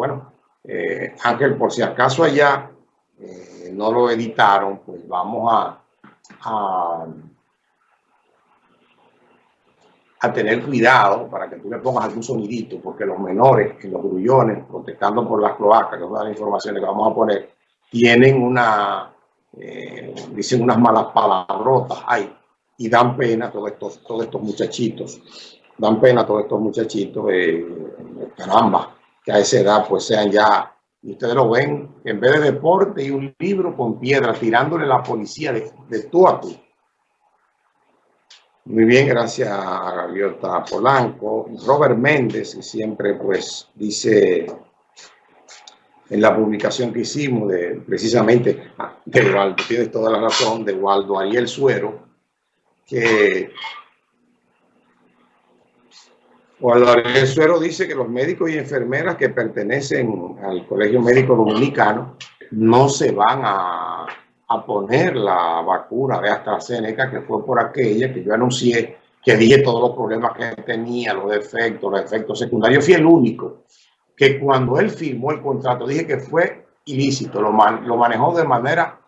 bueno, eh, Ángel, por si acaso allá eh, no lo editaron, pues vamos a, a, tener cuidado para que tú le pongas algún sonidito, porque los menores, en los grullones, protestando por las cloacas, que es una las informaciones que vamos a poner, tienen una, eh, dicen unas malas palabrotas ahí y dan pena todos estos, todos estos muchachitos, dan pena todos estos muchachitos, caramba, que a esa edad pues sean ya, y ustedes lo ven, en vez de deporte y un libro con piedra, tirándole la policía de, de tú a tú. Muy bien, gracias a Gaviota Polanco. Robert Méndez, que siempre pues dice en la publicación que hicimos de precisamente de Waldo, tienes toda la razón, de Waldo Ariel Suero, que Waldo Ariel Suero dice que los médicos y enfermeras que pertenecen al Colegio Médico Dominicano no se van a, a poner la vacuna de AstraZeneca, que fue por aquella que yo anuncié, que dije todos los problemas que tenía, los defectos, los efectos secundarios. Fui el único que cuando él firmó el contrato, dije que fue ilícito, lo, lo manejó de manera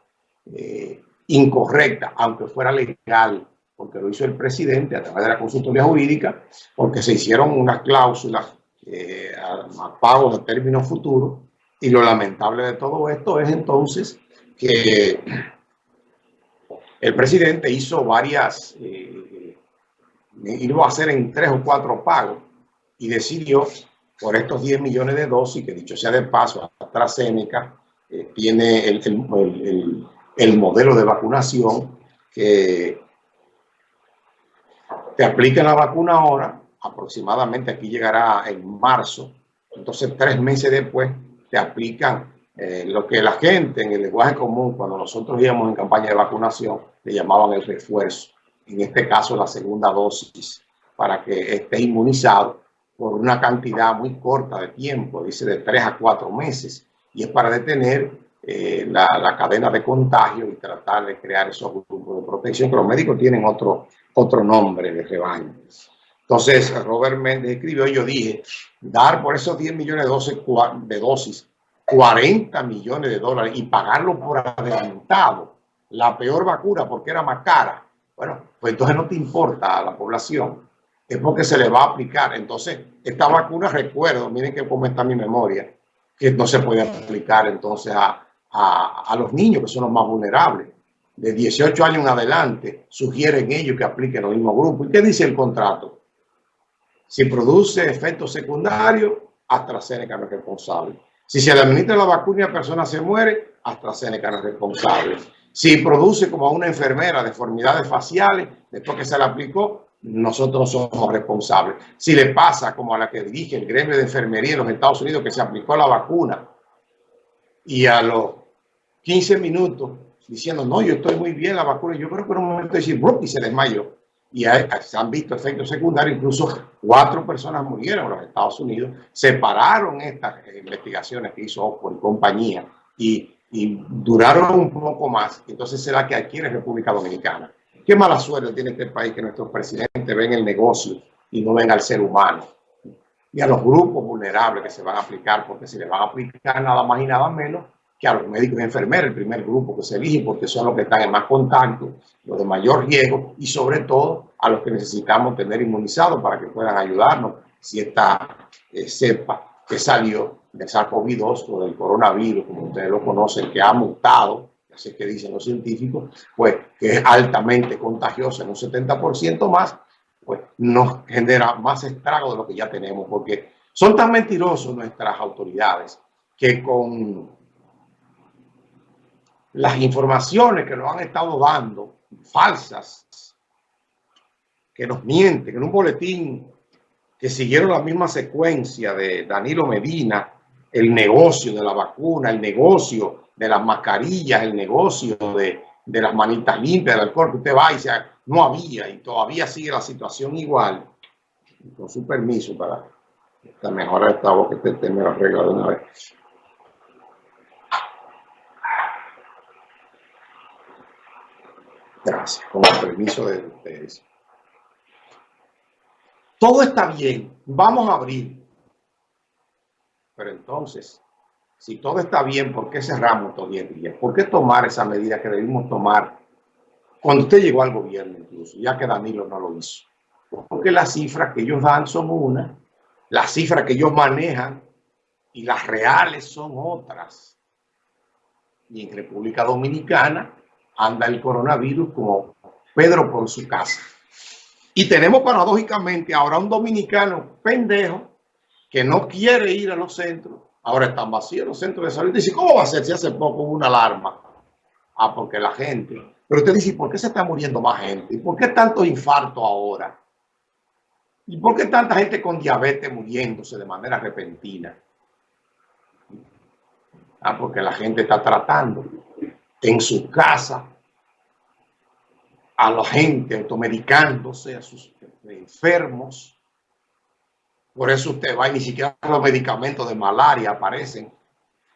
eh, incorrecta, aunque fuera legal, porque lo hizo el presidente a través de la consultoría jurídica, porque se hicieron unas cláusulas eh, a, pago de términos futuros, y lo lamentable de todo esto es entonces que el presidente hizo varias, eh, iba a hacer en tres o cuatro pagos, y decidió por estos 10 millones de dosis, que dicho sea de paso, AstraZeneca eh, tiene el, el, el, modelo de vacunación que te aplica la vacuna ahora, aproximadamente aquí llegará en marzo, entonces tres meses después te aplican eh, lo que la gente en el lenguaje común, cuando nosotros íbamos en campaña de vacunación, le llamaban el refuerzo, en este caso la segunda dosis, para que esté inmunizado por una cantidad muy corta de tiempo, dice de tres a cuatro meses, y es para detener eh, la, la, cadena de contagio y tratar de crear esos grupos protección, que los médicos tienen otro, otro nombre de rebaño. Entonces, Robert Méndez escribió, yo dije, dar por esos 10 millones de dosis, de dosis 40 millones de dólares y pagarlo por adelantado, la peor vacuna porque era más cara, bueno, pues entonces no te importa a la población es porque se le va a aplicar. Entonces, esta vacuna, recuerdo, miren que cómo está mi memoria, que no se puede aplicar entonces a, a, a, los niños que son los más vulnerables. De 18 años en adelante, sugieren ellos que apliquen los mismos grupos. ¿Y qué dice el contrato? Si produce efectos secundarios, AstraZeneca no es responsable. Si se administra la vacuna y la persona se muere, AstraZeneca no es responsable. Si produce como a una enfermera deformidades faciales, después que se le aplicó, nosotros somos responsables. Si le pasa como a la que dirige el gremio de enfermería en los Estados Unidos que se aplicó la vacuna y a los 15 minutos diciendo, no, yo estoy muy bien la vacuna, yo creo que en un momento decir, y se desmayó. Y se han visto efectos secundarios, incluso cuatro personas murieron en los Estados Unidos, separaron estas investigaciones que hizo por compañía y, y duraron un poco más. Entonces será que adquiere República Dominicana. Qué mala suerte tiene este país que nuestros presidentes ven el negocio y no ven al ser humano. Y a los grupos vulnerables que se van a aplicar, porque se les van a aplicar nada más y nada menos a los médicos y enfermeros, el primer grupo que se elige, porque son los que están en más contacto, los de mayor riesgo, y sobre todo a los que necesitamos tener inmunizados para que puedan ayudarnos si esta eh, cepa que salió del SARS-CoV-2 o del coronavirus, como ustedes lo conocen, que ha mutado así que dicen los científicos, pues que es altamente contagiosa en un 70% más, pues nos genera más estrago de lo que ya tenemos, porque son tan mentirosos nuestras autoridades que con las informaciones que nos han estado dando, falsas, que nos mienten, en un boletín que siguieron la misma secuencia de Danilo Medina, el negocio de la vacuna, el negocio de las mascarillas, el negocio de, de las manitas limpias, del alcohol, que usted va y se, no había y todavía sigue la situación igual. Con su permiso para esta mejora esta voz que este me lo arregla de una vez. Gracias, con el permiso de ustedes. Todo está bien, vamos a abrir pero entonces, si todo está bien, ¿por qué cerramos estos 10 días? ¿Por qué tomar esa medida que debimos tomar cuando usted llegó al gobierno incluso, ya que Danilo no lo hizo? Porque las cifras que ellos dan son una, las cifras que ellos manejan y las reales son otras. Y en República Dominicana anda el coronavirus como Pedro por su casa. Y tenemos paradójicamente ahora un dominicano pendejo que no quiere ir a los centros. Ahora están vacíos los centros de salud. Dice, ¿cómo va a ser si hace poco hubo una alarma? Ah, porque la gente. Pero usted dice, ¿por qué se está muriendo más gente? ¿Y por qué tanto infarto ahora? ¿Y por qué tanta gente con diabetes muriéndose de manera repentina? Ah, porque la gente está tratando en su casa a la gente automedicándose, a sus enfermos. Por eso usted va y ni siquiera los medicamentos de malaria aparecen.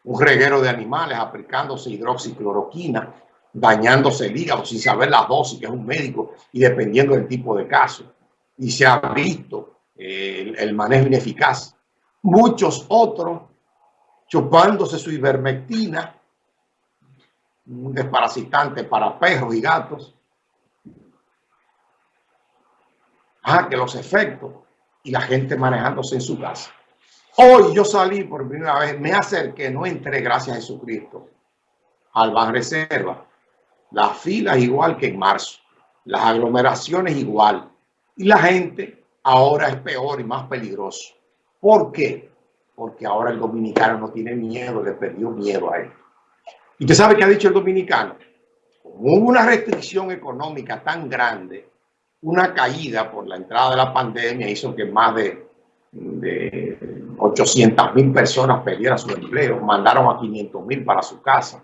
Un reguero de animales aplicándose hidroxicloroquina, dañándose el hígado sin saber la dosis, que es un médico, y dependiendo del tipo de caso. Y se ha visto el, el manejo ineficaz. Muchos otros chupándose su ivermectina, un desparasitante para perros y gatos. Ah, que los efectos y la gente manejándose en su casa. Hoy yo salí por primera vez, me acerqué, no entré gracias a Jesucristo al Ban Reserva. Las filas igual que en marzo, las aglomeraciones igual. Y la gente ahora es peor y más peligroso. ¿Por qué? Porque ahora el dominicano no tiene miedo, le perdió miedo a él. ¿Y usted sabe qué ha dicho el dominicano? hubo una restricción económica tan grande, una caída por la entrada de la pandemia hizo que más de, de 800 mil personas perdieran su empleo, mandaron a 500 mil para su casa.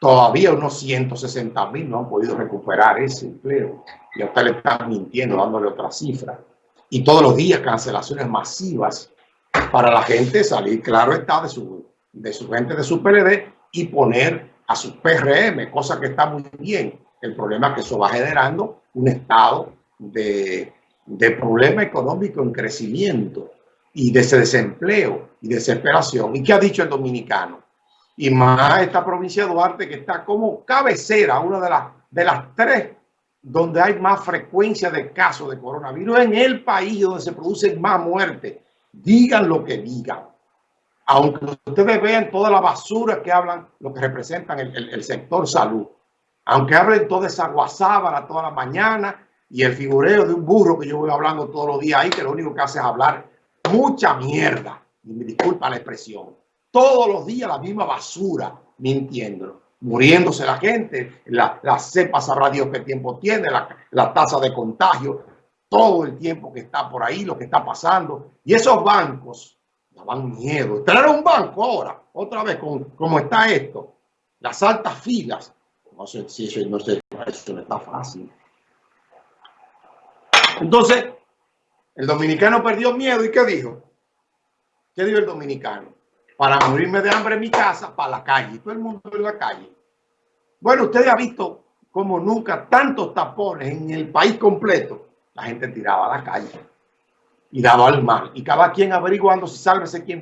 Todavía unos 160 mil no han podido recuperar ese empleo. Y a usted le están mintiendo, dándole otra cifra. Y todos los días cancelaciones masivas para la gente salir, claro está, de su, de su gente de su PLD y poner a su PRM, cosa que está muy bien. El problema es que eso va generando un estado de, de problema económico en crecimiento y de ese desempleo y desesperación. ¿Y qué ha dicho el dominicano? Y más esta provincia de Duarte que está como cabecera, una de las, de las tres donde hay más frecuencia de casos de coronavirus en el país donde se producen más muertes. Digan lo que digan. Aunque ustedes vean toda la basura que hablan, lo que representan el, sector salud. Aunque hablen toda esa guasábara toda la mañana y el figureo de un burro que yo voy hablando todos los días ahí, que lo único que hace es hablar mucha mierda, y me disculpa la expresión, todos los días la misma basura, mintiendo, muriéndose la gente, la, la cepa sabrá Dios qué tiempo tiene, la, la tasa de contagio, todo el tiempo que está por ahí, lo que está pasando, y esos bancos daban miedo. Traer un banco ahora, otra vez, con, como está esto, las altas filas, no sé si eso no, sé, eso está fácil. Entonces, el dominicano perdió miedo y ¿qué dijo? ¿Qué dijo el dominicano? Para morirme de hambre en mi casa, para la calle. Todo el mundo en la calle. Bueno, usted ha visto como nunca tantos tapones en el país completo. La gente tiraba a la calle y daba al mar. Y cada quien averiguando si sálvese quien